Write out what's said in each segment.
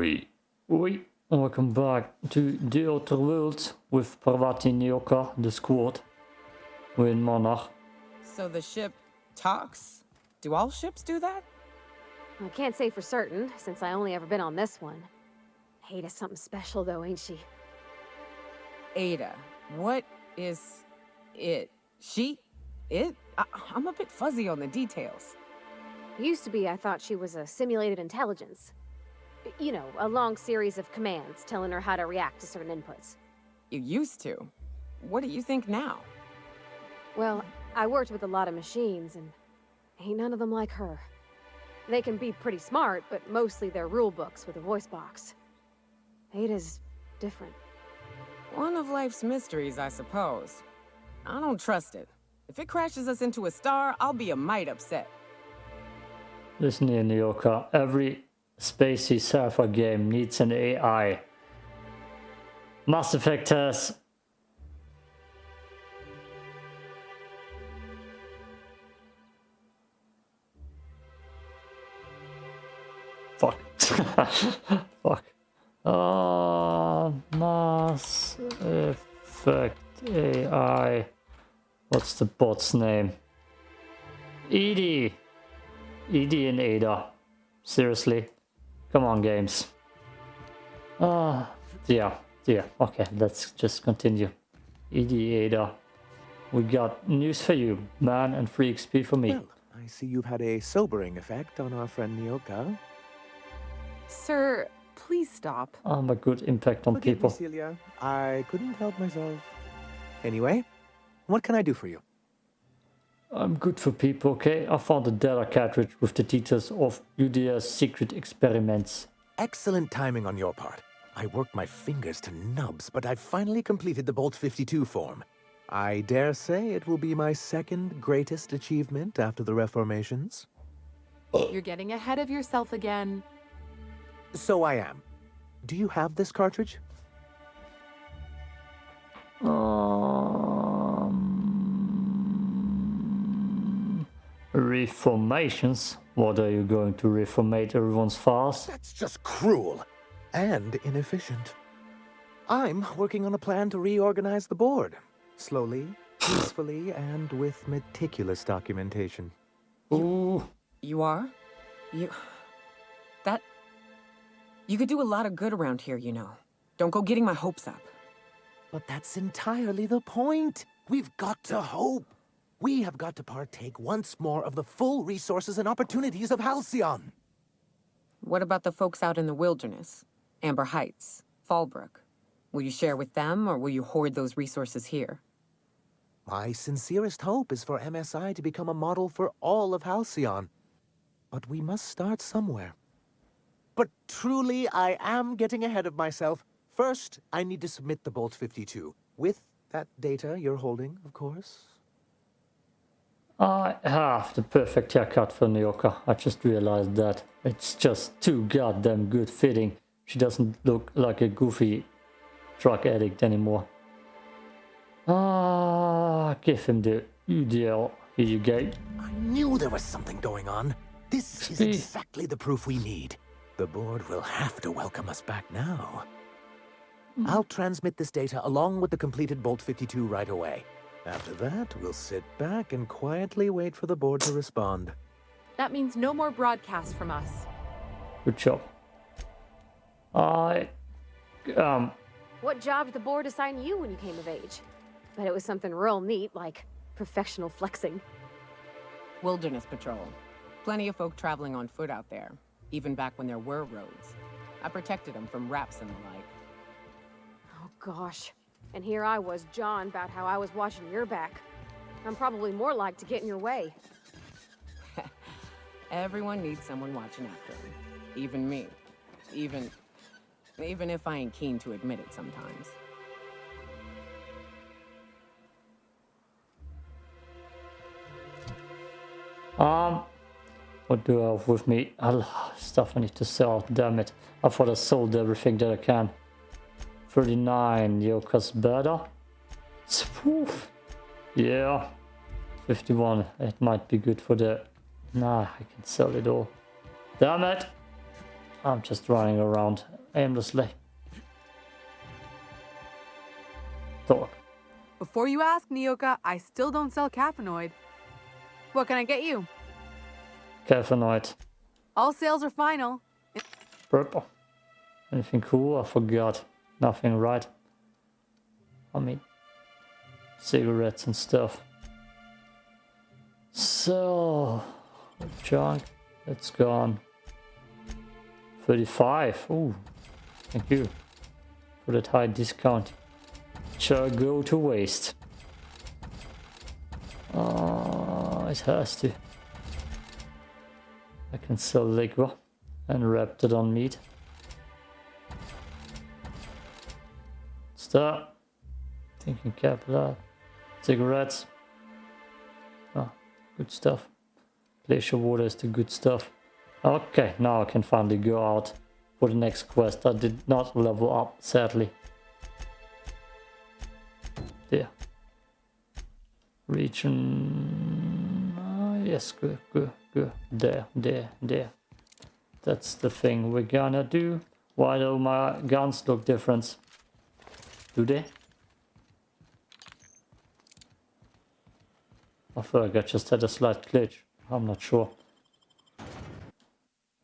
Oi, oi. Welcome back to the Outer Worlds with Parvati Nyoka, the squad. We're in Monarch. So the ship talks? Do all ships do that? I can't say for certain, since I only ever been on this one. Ada's something special though, ain't she? Ada. What is it? She? It? I I'm a bit fuzzy on the details. Used to be I thought she was a simulated intelligence. You know, a long series of commands telling her how to react to certain inputs. You used to. What do you think now? Well, I worked with a lot of machines, and ain't none of them like her. They can be pretty smart, but mostly they're rule books with a voice box. Ada's different. One of life's mysteries, I suppose. I don't trust it. If it crashes us into a star, I'll be a mite upset. Listen here, Nyoka. Every spacey sci-fi game needs an AI. Mass Effect has Fuck. Fuck. Uh, Mass Effect AI. What's the bot's name? EDI. EDI and Ada. Seriously. Come on, games. Ah, uh, yeah, yeah. Okay, let's just continue. EDI, Ada. We got news for you, man, and free XP for me. Well, I see you've had a sobering effect on our friend Nyoka. Sir, please stop. I'm a good impact on Forgive people. Me, Celia. I couldn't help myself. Anyway, what can I do for you? I'm good for people, okay? I found a data cartridge with the details of UDS secret experiments. Excellent timing on your part. I worked my fingers to nubs, but I've finally completed the Bolt 52 form. I dare say it will be my second greatest achievement after the reformations. You're getting ahead of yourself again. So I am. Do you have this cartridge? Um, reformations? What are you going to reformate everyone's fast? That's just cruel and inefficient. I'm working on a plan to reorganize the board. Slowly, peacefully, and with meticulous documentation. Ooh, You are? You... That... You could do a lot of good around here, you know. Don't go getting my hopes up. But that's entirely the point. We've got to hope. We have got to partake once more of the full resources and opportunities of Halcyon. What about the folks out in the wilderness? Amber Heights, Fallbrook. Will you share with them, or will you hoard those resources here? My sincerest hope is for MSI to become a model for all of Halcyon. But we must start somewhere. But truly, I am getting ahead of myself. First, I need to submit the Bolt 52. With that data you're holding, of course. I have the perfect haircut for Nyoka. I just realized that. It's just too goddamn good fitting. She doesn't look like a goofy drug addict anymore. Ah, give him the UDL. Here you go. I knew there was something going on. This is exactly the proof we need. The board will have to welcome us back now. I'll transmit this data along with the completed Bolt 52 right away. After that, we'll sit back and quietly wait for the board to respond. That means no more broadcasts from us. Good job. I um What job did the board assign you when you came of age? Bet it was something real neat, like professional flexing. Wilderness Patrol. Plenty of folk traveling on foot out there, even back when there were roads. I protected them from raps and the like. Oh gosh. And here I was, John, about how I was watching your back. I'm probably more like to get in your way. Everyone needs someone watching after them. Even me. Even... Even if I ain't keen to admit it sometimes. um what do I have with me? A lot of stuff I need to sell, damn it. I thought I sold everything that I can. 39 Yoka's better. Spoof. Yeah. 51. It might be good for the... Nah, I can sell it all. Damn it. I'm just running around aimlessly. Talk. Before you ask, Nyoka, I still don't sell caffeinoid. What can I get you? Caffeinoid. All sales are final. Purple. Anything cool? I forgot. Nothing, right? I mean, cigarettes and stuff. So, junk, it's gone. 35. Ooh, thank you for that high discount. Shall go to waste. Uh, it has to. I can sell liquor and wrap it on meat. Stop. Thinking cap, capital. Cigarettes. Oh, good stuff. Glacier water is the good stuff. Okay, now I can finally go out for the next quest. I did not level up, sadly. There. Region... Uh, yes, good, good, good. There, there, there. That's the thing we're gonna do. Why do my guns look different? Do they? I feel like I just had a slight glitch. I'm not sure.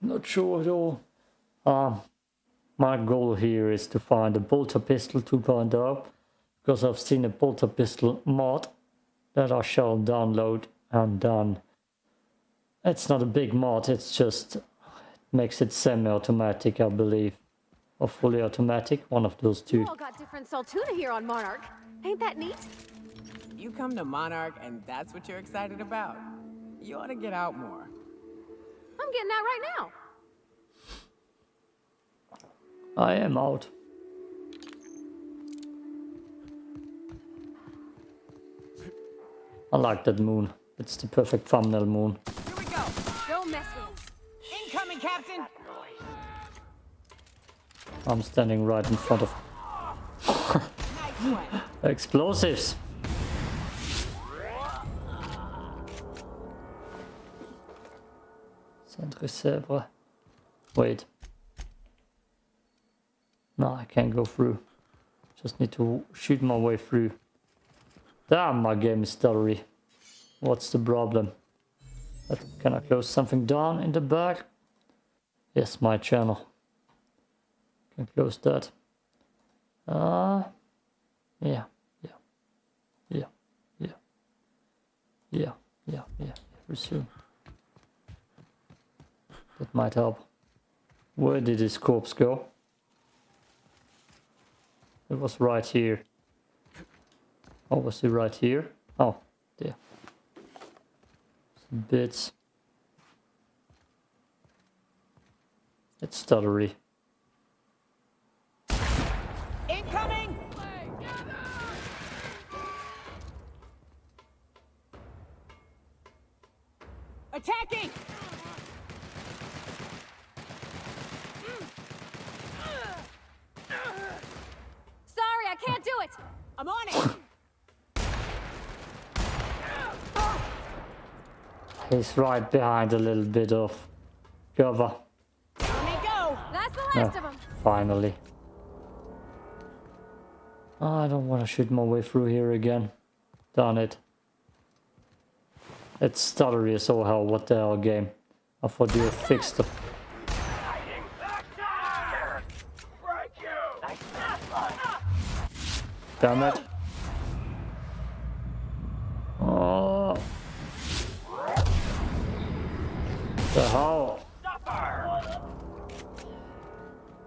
Not sure at all. Um, my goal here is to find a bolter pistol 2.0 because I've seen a bolter pistol mod that I shall download and done. It's not a big mod, it's just it makes it semi-automatic, I believe. Or fully automatic, one of those two. You all got different Saltuna here on Monarch. Ain't that neat? You come to Monarch and that's what you're excited about. You ought to get out more. I'm getting out right now. I am out. I like that moon. It's the perfect thumbnail moon. Here we go. Don't mess with us. Incoming, Captain! I'm standing right in front of explosives. Centre Sèvres. Wait. No, I can't go through. Just need to shoot my way through. Damn, my game is stuttery. What's the problem? Can I close something down in the back? Yes, my channel. Can close that. Uh, yeah, yeah, yeah, yeah, yeah, yeah, yeah. Resume. That might help. Where did his corpse go? It was right here. Oh, was it right here? Oh, there. Some bits. It's stuttery. Attacking! Sorry, I can't do it. I'm on it! He's right behind a little bit of cover. Let me go! That's the Yeah, last of them. finally. Oh, I don't want to shoot my way through here again. Darn it. It's stuttery as all hell. What the hell game? I thought you fixed the... Damn it. Oh. The hell?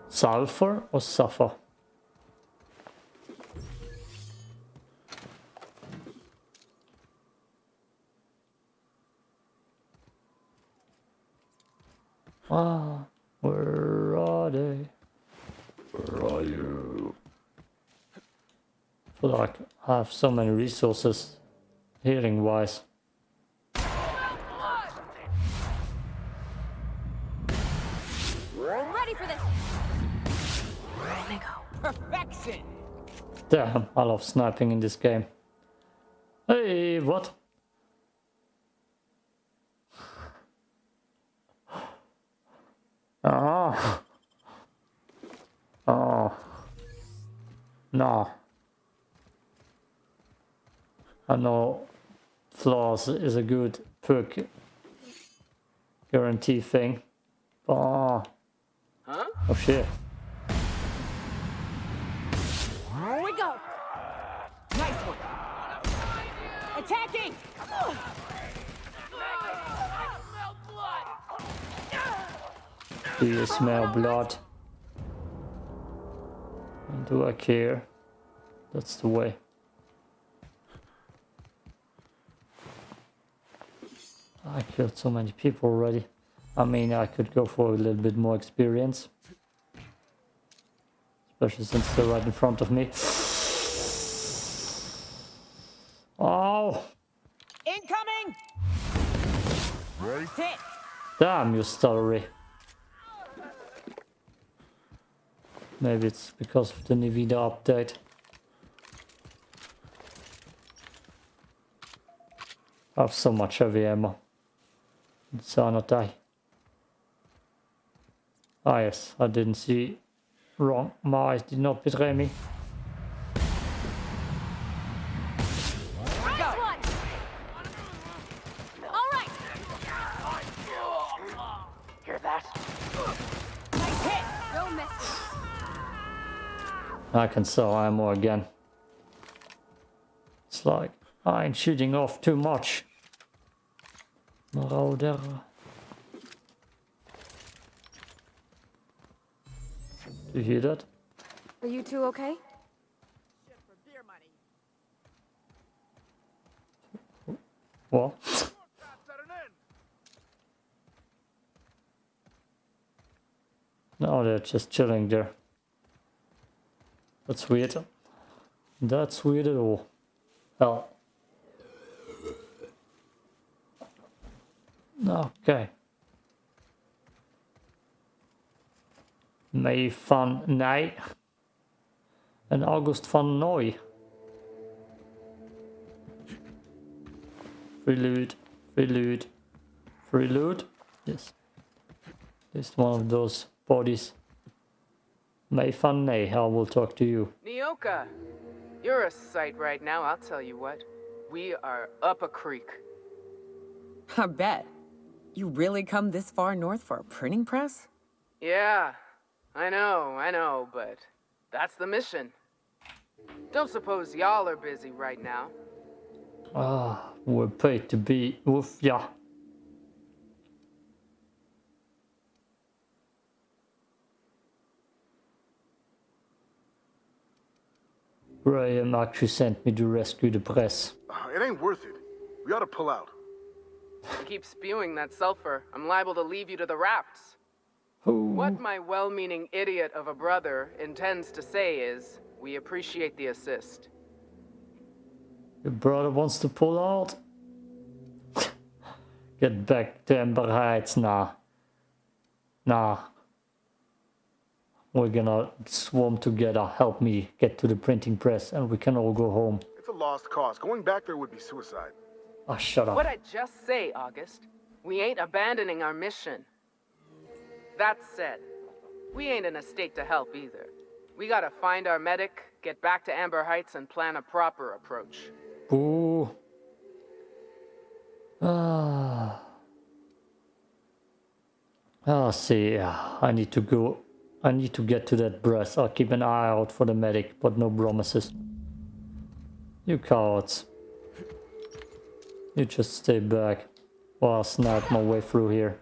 Sulfur or suffer? Ah, where are they? Where are you? I feel like I have so many resources healing wise. I'm ready for this. Let me go. Perfection! Damn, I love sniping in this game. Hey, what? Oh. Oh. No. I know flaws is a good perk guarantee thing. Oh. Huh? Oh shit. Do you smell blood? And do I care? That's the way. I killed so many people already. I mean, I could go for a little bit more experience. Especially since they're right in front of me. Oh! Incoming! Hit! Damn, you stuttery. Maybe it's because of the Nvidia update. I have so much heavy ammo. It's not die. Ah yes, I didn't see wrong. My eyes did not betray me. Nice one! All right! Hear that? Nice hit! Don't mess with us. I can sell ammo again. It's like I ain't shooting off too much. Marauder. Do you hear that? Are you two okay? What? No, they're just chilling there. That's weird. That's weird at all. Hell. Okay. Mei van Noy. En August van Noy. Free loot. Free loot. Free loot. Yes. Just one of those bodies. Mei van Noy, I will talk to you. Nyoka, you're a sight right now, I'll tell you what. We are up a creek. I bet. You really come this far north for a printing press? Yeah, I know, I know, but that's the mission. Don't suppose y'all are busy right now. Ah, we're paid to be with ya. Graham actually sent me to rescue the press. Ah, it ain't worth it. We ought to pull out. You keep spewing that sulfur, I'm liable to leave you to the rafts. Who? What my well-meaning idiot of a brother intends to say is, we appreciate the assist. Your brother wants to pull out? Get back to Amber Heights, nah. Nah. We're gonna swarm together, help me get to the printing press, and we can all go home. It's a lost cause. Going back there would be suicide. Ah, shut up. What I just say, August? We ain't abandoning our mission. That said, we ain't in a state to help either. We gotta find our medic, get back to Amber Heights, and plan a proper approach. Boo. Ah. Ah, see, I need to go. I need to get to that breast. I'll keep an eye out for the medic, but no promises. You cowards. You just stay back while I snag my way through here.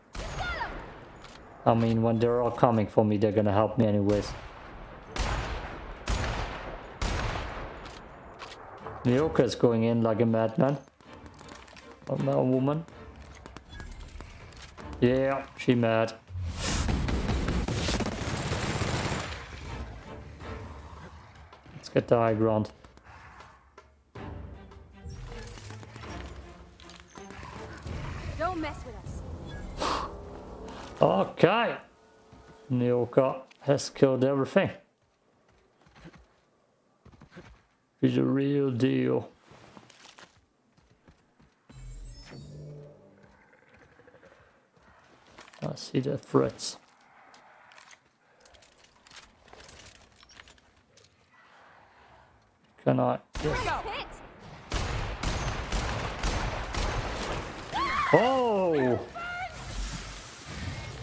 I mean, when they're all coming for me, they're gonna help me anyways. Nyoka's going in like a madman. A woman. Yeah, she mad. Get the high ground. Don't mess with us. Okay. Nyoka has killed everything. He's a real deal. I see the threats. Can I? Yes. Oh!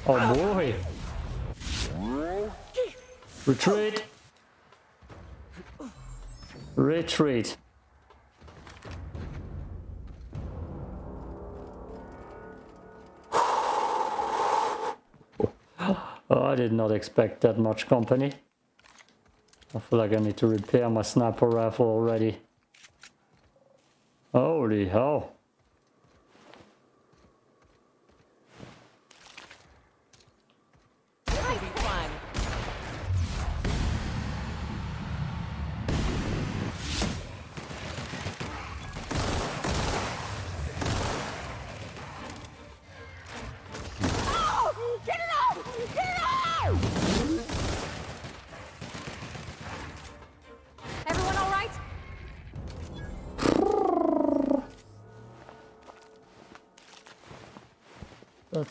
Oh boy! Retreat! Retreat! Oh, I did not expect that much company. I feel like I need to repair my sniper rifle already. Holy hell.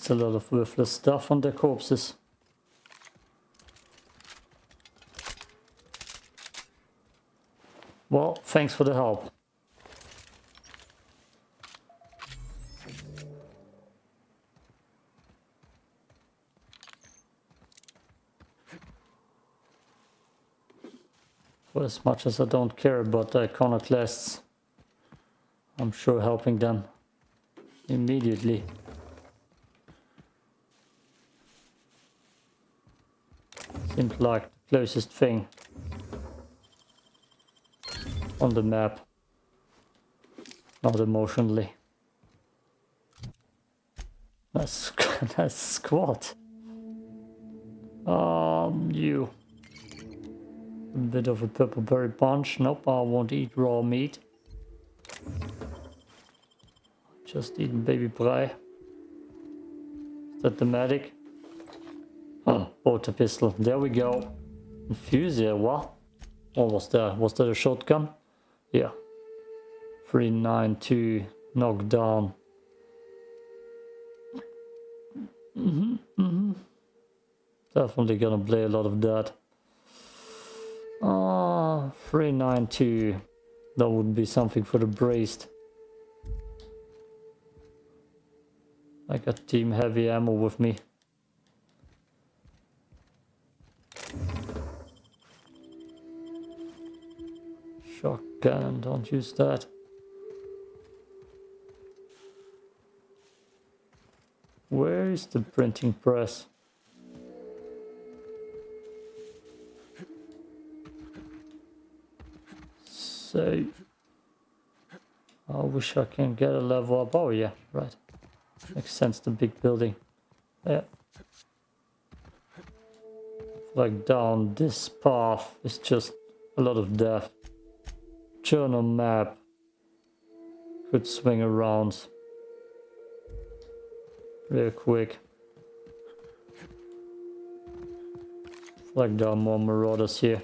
A lot of worthless stuff on their corpses. Well, thanks for the help. For as much as I don't care about the iconoclasts, I'm sure helping them immediately. Seems like the closest thing on the map. Not emotionally. That's that's squad. Um, you. A bit of a purple berry punch. Nope, I won't eat raw meat. Just eating baby brei. Is that the medic? Oh, water pistol. There we go. Infuser, what? Was that? Was that a shotgun? Yeah. 392 knockdown. Mm-hmm, mm-hmm. Definitely gonna play a lot of that. Ah, 392. That would be something for the braced. I got team heavy ammo with me. Shotgun, don't use that. Where is the printing press? So, I wish I can get a level up. Oh yeah, right. Makes sense, the big building. Yeah. Like down this path is just a lot of death. Journal map. Could swing around. Real quick. Like there are more marauders here.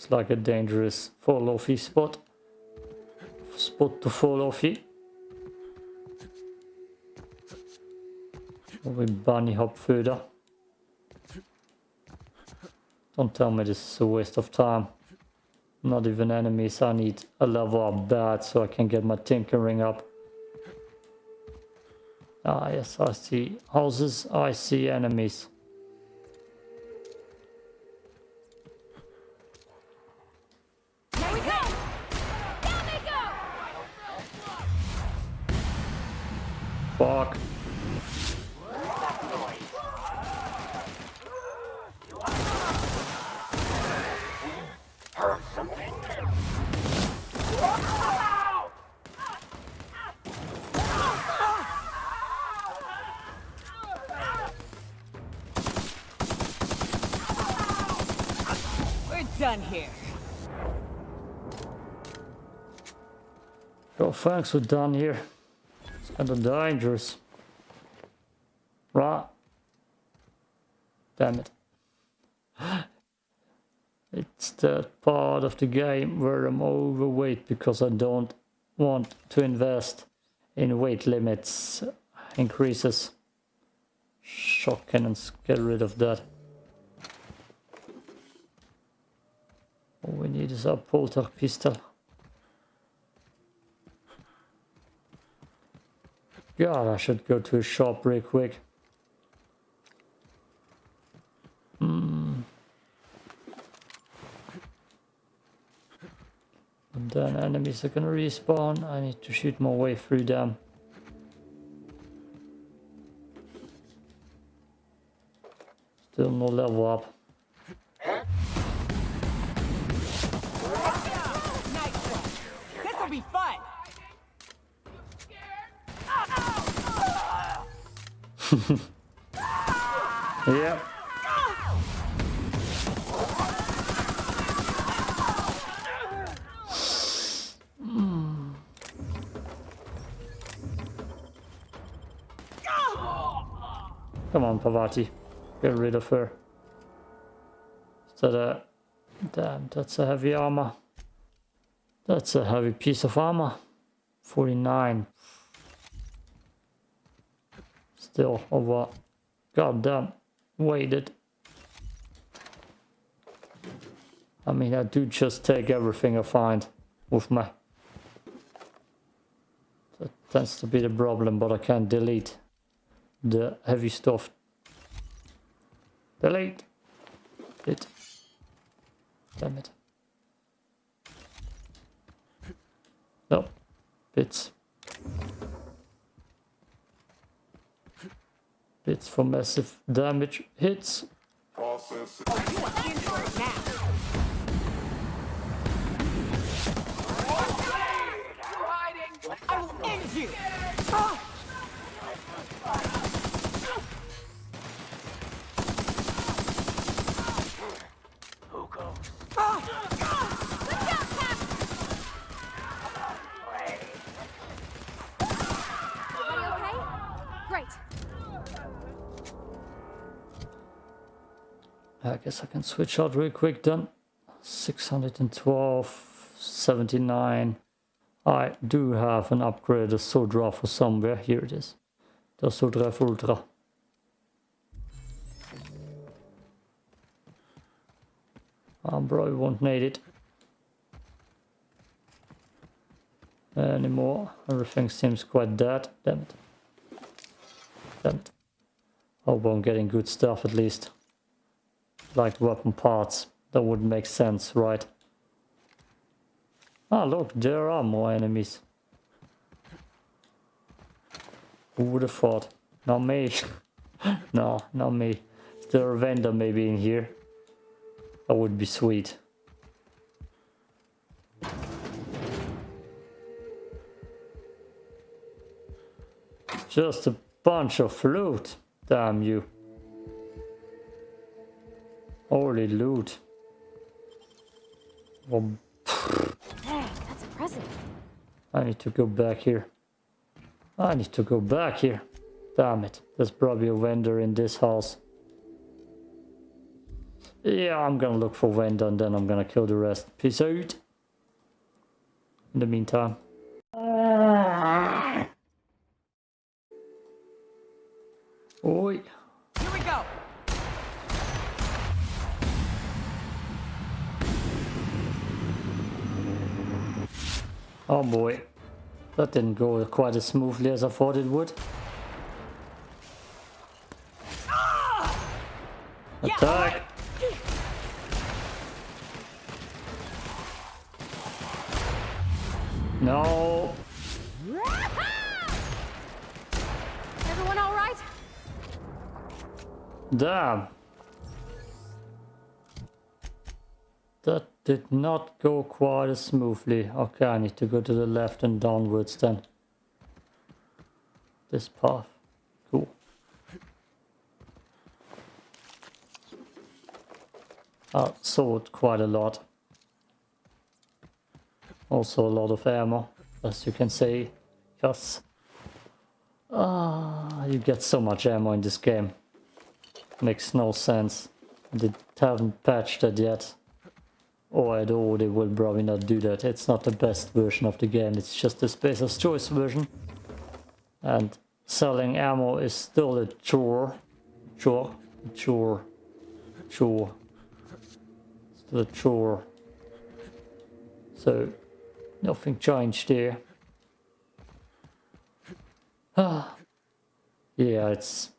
Looks like a dangerous fall offy spot. Spot to fall offy. We bunny hop further. Don't tell me this is a waste of time. Not even enemies, I need a level up bad so I can get my tinkering up. Ah yes, I see houses, I see enemies. We're done here. Oh, thanks, we're done here. It's kind of dangerous. Right. damn it. It's that part of the game where I'm overweight because I don't want to invest in weight limits increases. Shock cannons, get rid of that. All we need is our polter pistol. God, I should go to a shop real quick. Hmm. And then enemies are gonna respawn. I need to shoot my way through them. Still no level up. This'll Come on, Parvati. Get rid of her. Is that a... Damn, that's a heavy armor. That's a heavy piece of armor. 49. Still oh, over... Goddamn. Weighted. I mean, I do just take everything I find with me. That tends to be the problem, but I can't delete the heavy stuff. Delete it. Damn it. No. Bits. Bits for massive damage hits. I will end you! Everybody okay? Great. I guess I can switch out real quick then. 612, 79. I do have an upgrade, a Sodra for somewhere. Here it is. The Sodra Ultra. I um, probably won't need it anymore. Everything seems quite dead. Damn it. Damn it. Hope I'm getting good stuff at least. Like weapon parts. That would make sense, right? Ah, look, there are more enemies. Who would have thought? Not me. no, not me. Is there a vendor maybe in here? That would be sweet. Just a bunch of loot. Damn you. Holy loot. Well, Dang, that's impressive. I need to go back here. I need to go back here. Damn it. There's probably a vendor in this house. Yeah, I'm gonna look for vendor and then I'm gonna kill the rest. Peace out. In the meantime. Ah. Oi. Oh boy. That didn't go quite as smoothly as I thought it would. Attack! No! Everyone all right? Damn! Did not go quite as smoothly. Okay, I need to go to the left and downwards then. This path. Cool. I saw quite a lot. Also a lot of ammo, as you can see. Yes. Ah, you get so much ammo in this game. makes no sense. They haven't patched it yet. Or at all, they will probably not do that. It's not the best version of the game, it's just the Spacer's Choice version. And selling ammo is still a chore. Chore. Chore. Chore. Still a chore. So, nothing changed there. Ah. yeah, it's...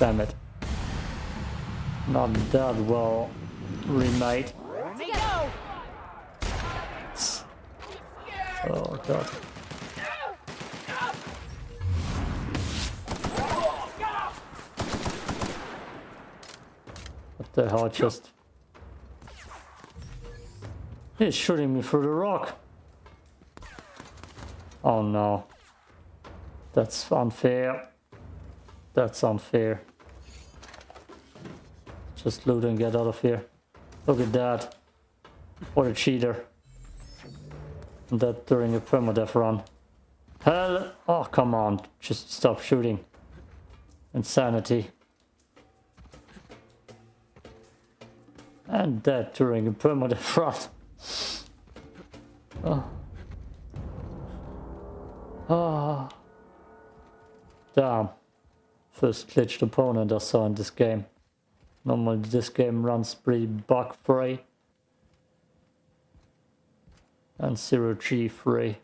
Damn it. Not that well remade. Oh god. What the hell just... He's shooting me through the rock. Oh no. That's unfair. That's unfair. Just loot and get out of here. Look at that. What a cheater. And that during a permadeath run. Hell! Oh, come on. Just stop shooting. Insanity. And that during a permadeath run. Oh. Oh. Damn. First glitched opponent I saw in this game. Normally this game runs pretty bug free. And zero G free.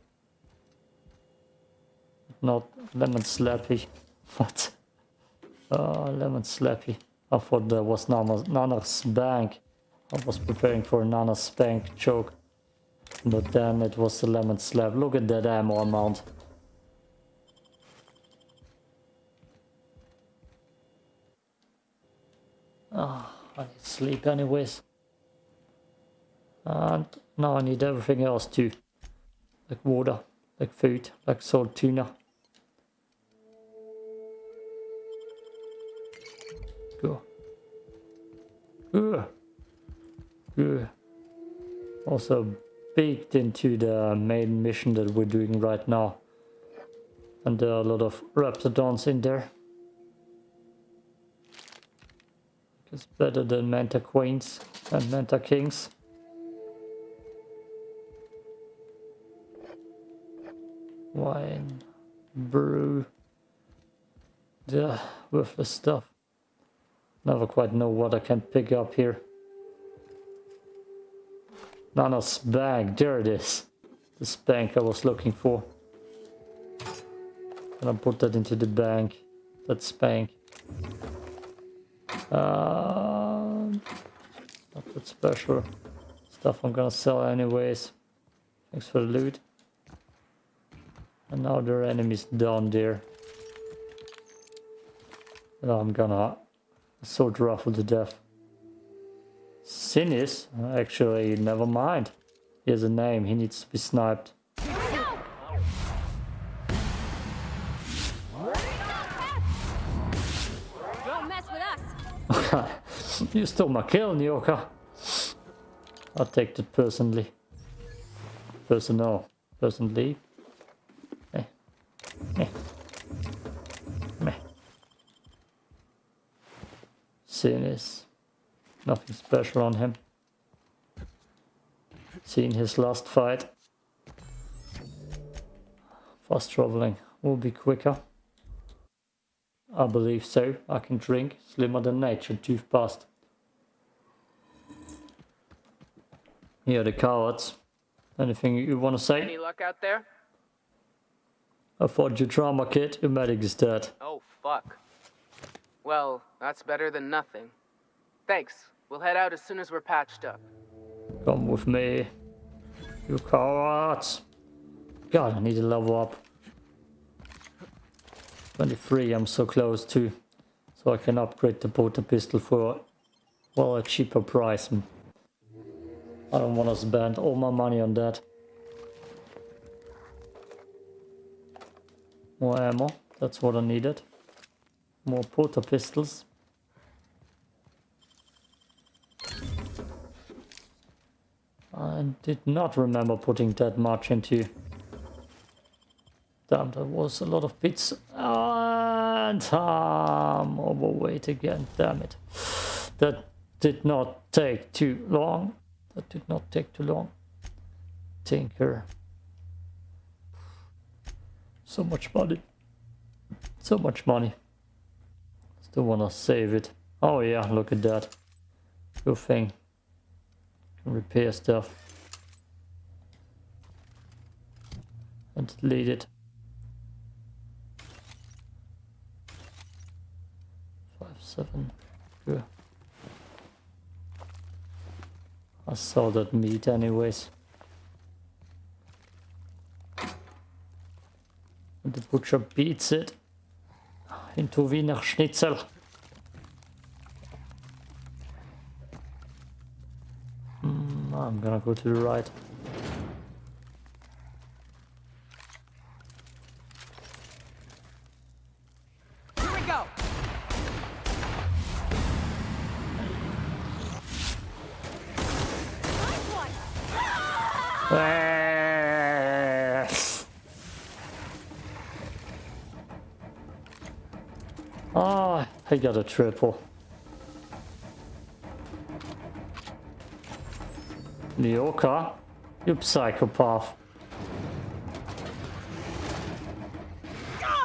Not lemon slappy. What? Oh, lemon slappy. I thought there was Nana's, Nana's bank. I was preparing for Nana's spank joke. But then it was the lemon slap. Look at that ammo amount. Oh, I need sleep anyways. And now I need everything else too. Like water, like food, like Saltuna. Go. Good. Good. Also baked into the main mission that we're doing right now. And there are a lot of Raptidons in there. It's better than Manta Queens and Manta Kings. Wine, brew, the worthless stuff. Never quite know what I can pick up here. Nana's bag, there it is. The bank I was looking for. And I put that into the bank. That spank. Uh, not that special. Stuff I'm gonna sell anyways. Thanks for the loot. And now there are enemies down there. And I'm gonna sword ruffle to death. Sinis? Actually, never mind. He has a name, he needs to be sniped. You stole my kill, Nyoka. I'll take that personally. Personal. Personally. Eh. Eh. Meh. Sinis. Nothing special on him. Seen his last fight. Fast traveling will be quicker. I believe so. I can drink. Slimmer than nature. Tooth past. Here are the cowards. Anything you want to say? Any luck out there? I fought your trauma kit. Your medic is dead. Oh, fuck. Well, that's better than nothing. Thanks. We'll head out as soon as we're patched up. Come with me. You cowards. God, I need to level up. 23, I'm so close to. So I can upgrade the porter pistol for, well, a cheaper price. I don't want to spend all my money on that. More ammo, that's what I needed. More porter pistols. I did not remember putting that much into Damn, that was a lot of bits. And I'm overweight again. Damn it. That did not take too long. That did not take too long. Tinker. So much money. So much money. Still wanna save it. Oh yeah, look at that. Good thing. Can repair stuff. And delete it. Five, seven. Good. I saw that meat anyways. And the butcher beats it into Wiener Schnitzel. Mm, I'm gonna go to the right. I got a triple. Nyoka, you psychopath.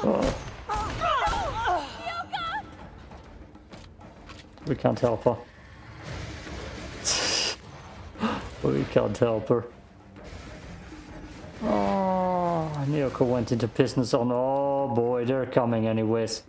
Oh. We can't help her. we can't help her. Oh, Nyoka went into business on. Oh boy, they're coming anyways.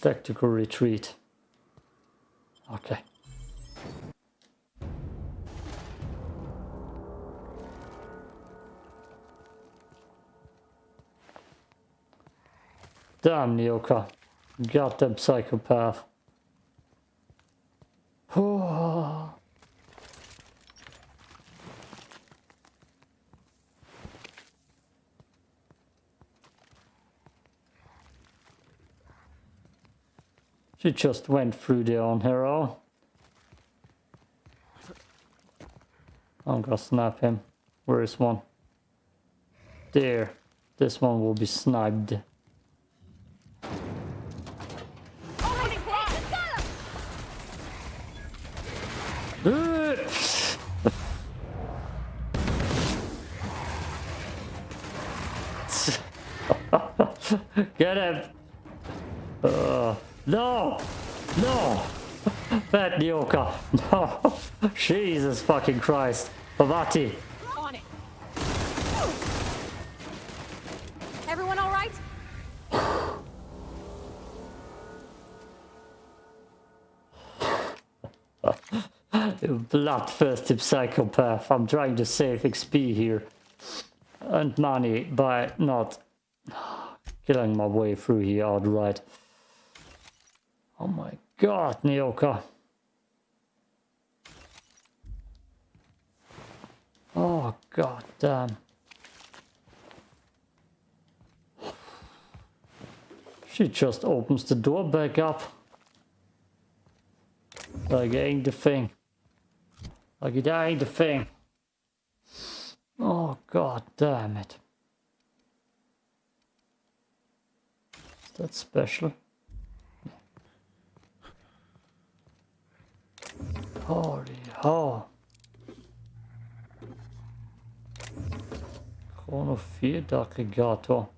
Tactical retreat. Okay. Damn, Nyoka. Goddamn psychopath. She just went through there on her own. I'm gonna snap him. Where is one? There. This one will be sniped. Get him! No! No! Bad Nyoka! No! Jesus fucking Christ! Parvati! On it. Everyone all right? You bloodthirsty psychopath. I'm trying to save XP here. And money by not killing my way through here outright. God, Nyoka. Oh god damn. She just opens the door back up. Like it ain't the thing. Like it ain't the thing. Oh god damn it. Is that special? Holy ho. Chrono 4 Aggregator.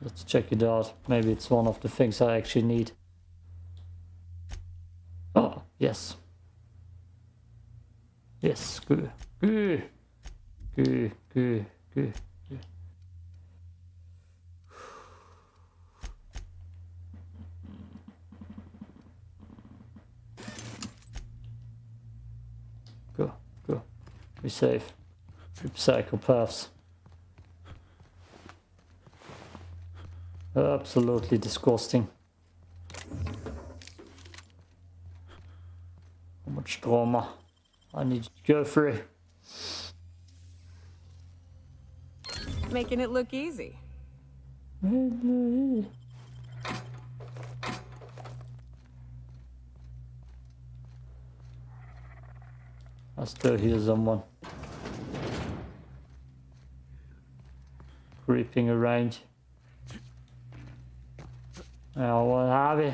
Let's check it out. Maybe it's one of the things I actually need. Oh, yes. Yes, good. Good. Good, good, good. We save through psychopaths. Absolutely disgusting. How much trauma I need to go through. Making it look easy. I still hear someone creeping around. Oh, what have you?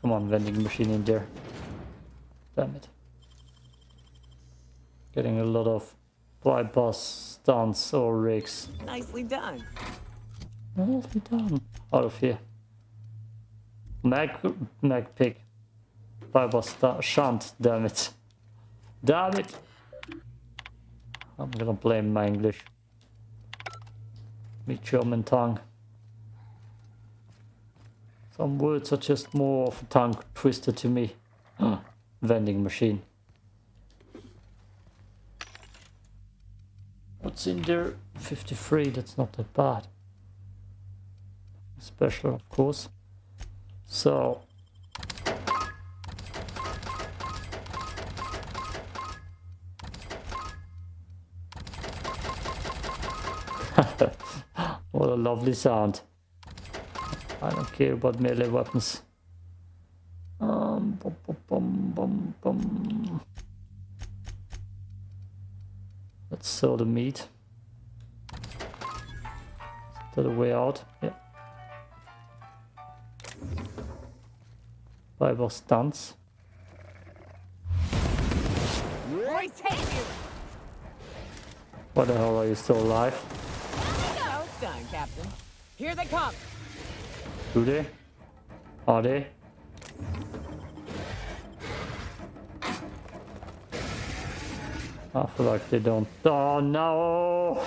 Come on, vending machine in there. Damn it. Getting a lot of bypass stunts or rigs. Nicely done. Nicely done. Out of here. Mag, mag pick. Bypass sta- shunt, damn it. Damn it! I'm gonna blame my English. My German tongue. Some words are just more of a tongue twister to me. Vending machine. What's in there? 53, that's not that bad. Special, of course. So. A lovely sound. I don't care about melee weapons. Um, bum, bum, bum, bum, bum. Let's sell the meat. Is that a way out? Yeah. Bible stunts. Boy, take you! Why the hell are you still alive? Now it's done, Captain. Here they come. Do they? Are they? I feel like they don't. Oh no!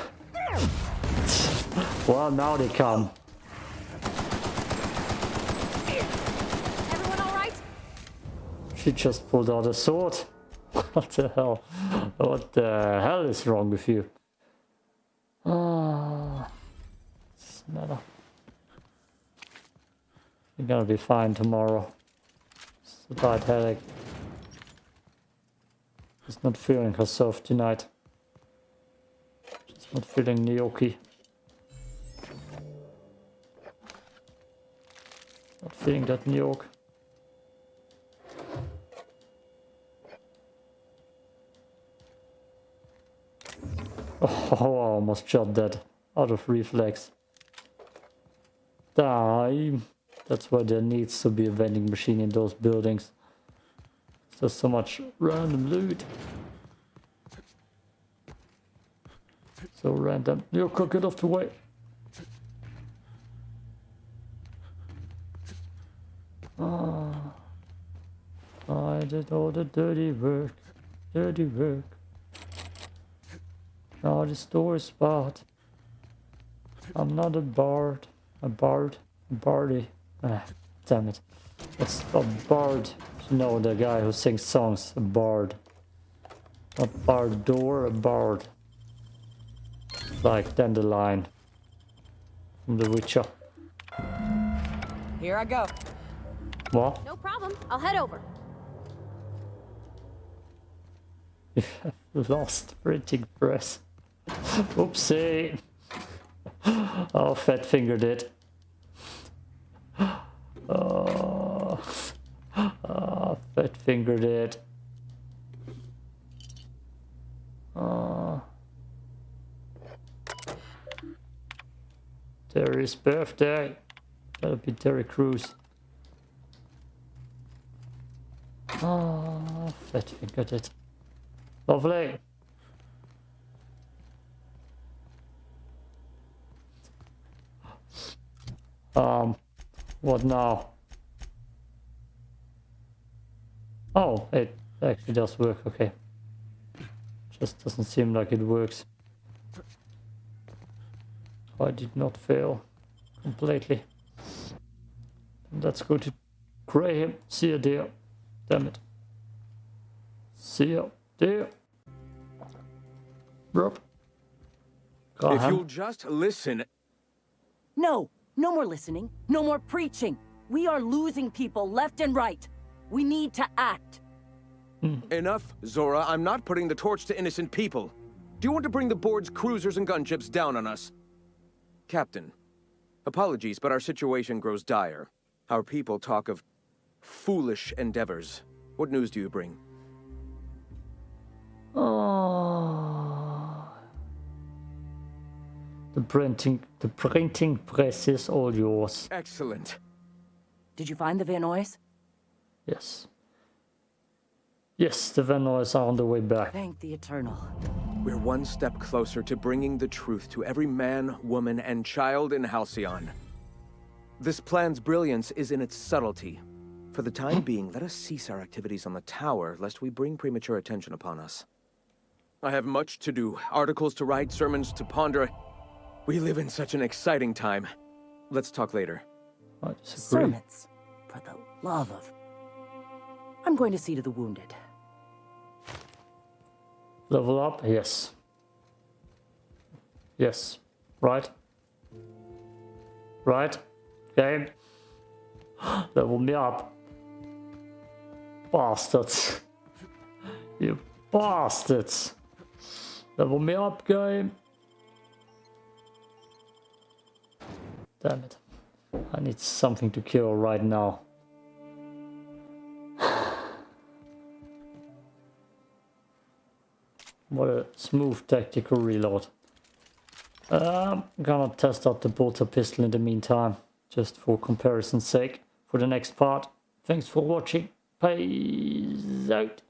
Well, now they come. Everyone all right? She just pulled out a sword. What the hell? What the hell is wrong with you? Ah, it's matter. Gonna be fine tomorrow. It's a bad headache. She's not feeling herself tonight. She's not feeling gnocchi. Not feeling that gnocchi. Oh, I almost shot that out of reflex. Die. That's why there needs to be a vending machine in those buildings. There's so much random loot. So random. You could get off the way. Ah. I did all the dirty work. Dirty work. Now the store bad. I'm not a bard. A bard. A bardy. Ah, damn it. It's a bard. You know the guy who sings songs. A bard. A bardor, a bard. Like Dandelion. From The Witcher. Here I go. What? No problem. I'll head over. Lost printing press. Oopsie. Oh, fat fingered it. Oh, oh fat fingered it. Oh. Terry's birthday. That'll be Terry Crews. Oh, fat fingered it. Lovely. Um, what now? Oh, it actually does work, okay. Just doesn't seem like it works. I did not fail completely. Let's go to Graham. See you there. Damn it. See you there. Rob. If you'll just listen. No, no more listening. No more preaching. We are losing people left and right. We need to act. Hmm. Enough, Zora. I'm not putting the torch to innocent people. Do you want to bring the board's cruisers and gunships down on us? Captain, apologies, but our situation grows dire. Our people talk of foolish endeavors. What news do you bring? Oh. The printing, the printing press is all yours. Excellent. Did you find the van Noys? Yes. Yes, the van Noys are on the way back. Thank the Eternal. We're one step closer to bringing the truth to every man, woman, and child in Halcyon. This plan's brilliance is in its subtlety. For the time being, let us cease our activities on the tower, lest we bring premature attention upon us. I have much to do, articles to write, sermons to ponder. We live in such an exciting time. Let's talk later. I disagree. Sermons. For the love of... I'm going to see to the wounded. Level up? Yes. Yes. Right? Right? Game. Level me up. Bastards. You bastards. Level me up, game. Damn it. I need something to kill right now. What a smooth tactical reload. Um, I'm gonna test out the bolter pistol in the meantime, just for comparison's sake, for the next part. Thanks for watching. Peace out.